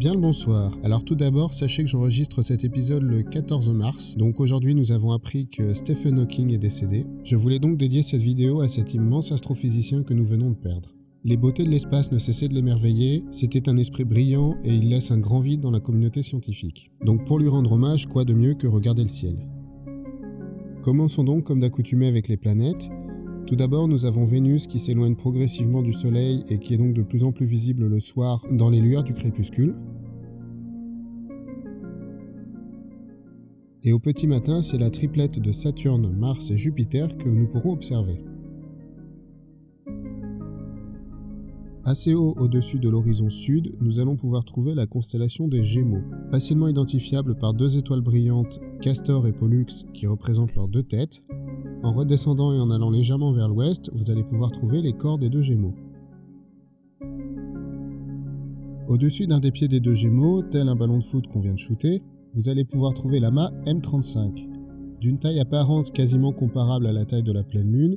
Bien le bonsoir. Alors tout d'abord, sachez que j'enregistre cet épisode le 14 mars, donc aujourd'hui nous avons appris que Stephen Hawking est décédé. Je voulais donc dédier cette vidéo à cet immense astrophysicien que nous venons de perdre. Les beautés de l'espace ne cessaient de l'émerveiller, c'était un esprit brillant et il laisse un grand vide dans la communauté scientifique. Donc pour lui rendre hommage, quoi de mieux que regarder le ciel? Commençons donc comme d'accoutumé avec les planètes. Tout d'abord, nous avons Vénus qui s'éloigne progressivement du Soleil et qui est donc de plus en plus visible le soir dans les lueurs du crépuscule. Et au petit matin, c'est la triplette de Saturne, Mars et Jupiter que nous pourrons observer. Assez haut au-dessus de l'horizon sud, nous allons pouvoir trouver la constellation des Gémeaux, facilement identifiable par deux étoiles brillantes, Castor et Pollux, qui représentent leurs deux têtes. En redescendant et en allant légèrement vers l'ouest, vous allez pouvoir trouver les corps des deux Gémeaux. Au-dessus d'un des pieds des deux Gémeaux, tel un ballon de foot qu'on vient de shooter, vous allez pouvoir trouver l'amas M35. D'une taille apparente quasiment comparable à la taille de la pleine lune,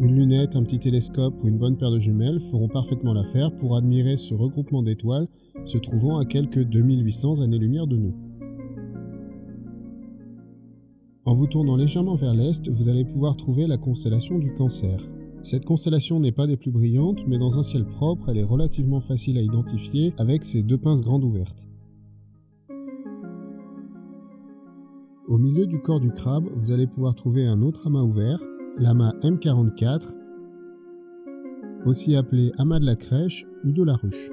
une lunette, un petit télescope ou une bonne paire de jumelles feront parfaitement l'affaire pour admirer ce regroupement d'étoiles se trouvant à quelques 2800 années-lumière de nous. En vous tournant légèrement vers l'est, vous allez pouvoir trouver la constellation du Cancer. Cette constellation n'est pas des plus brillantes, mais dans un ciel propre, elle est relativement facile à identifier avec ses deux pinces grandes ouvertes. Au milieu du corps du crabe, vous allez pouvoir trouver un autre amas ouvert, l'amas M44, aussi appelé amas de la crèche ou de la ruche.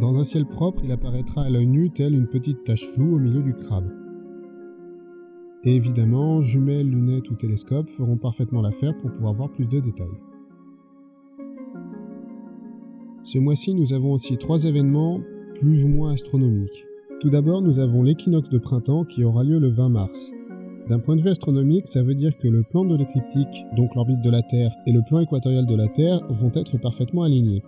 Dans un ciel propre, il apparaîtra à l'œil nu tel une petite tache floue au milieu du crabe. Et évidemment, jumelles, lunettes ou télescopes feront parfaitement l'affaire pour pouvoir voir plus de détails. Ce mois-ci, nous avons aussi trois événements plus ou moins astronomiques. Tout d'abord, nous avons l'équinoxe de printemps qui aura lieu le 20 mars. D'un point de vue astronomique, ça veut dire que le plan de l'écliptique, donc l'orbite de la Terre, et le plan équatorial de la Terre vont être parfaitement alignés.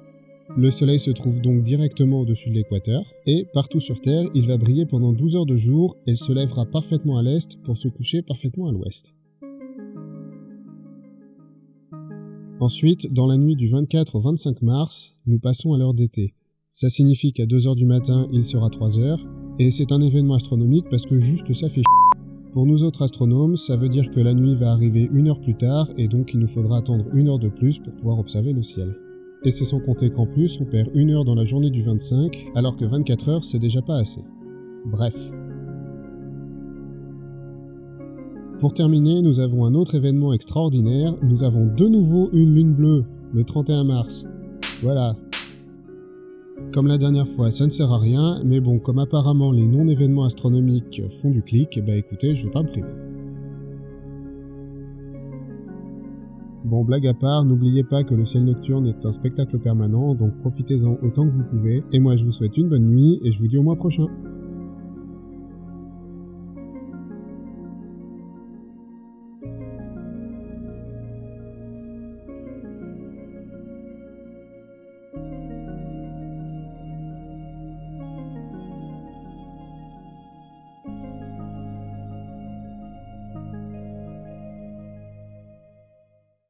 Le Soleil se trouve donc directement au-dessus de l'équateur, et partout sur Terre, il va briller pendant 12 heures de jour et se lèvera parfaitement à l'est pour se coucher parfaitement à l'ouest. Ensuite, dans la nuit du 24 au 25 mars, nous passons à l'heure d'été. Ça signifie qu'à 2 heures du matin, il sera 3 heures, et c'est un événement astronomique parce que juste ça fait pour nous autres astronomes, ça veut dire que la nuit va arriver une heure plus tard et donc il nous faudra attendre une heure de plus pour pouvoir observer le ciel. Et c'est sans compter qu'en plus on perd une heure dans la journée du 25 alors que 24 heures c'est déjà pas assez. Bref. Pour terminer, nous avons un autre événement extraordinaire, nous avons de nouveau une lune bleue, le 31 mars. Voilà, comme la dernière fois, ça ne sert à rien, mais bon, comme apparemment les non-événements astronomiques font du clic, bah écoutez, je vais pas me priver. Bon, blague à part, n'oubliez pas que le ciel nocturne est un spectacle permanent, donc profitez-en autant que vous pouvez, et moi je vous souhaite une bonne nuit, et je vous dis au mois prochain.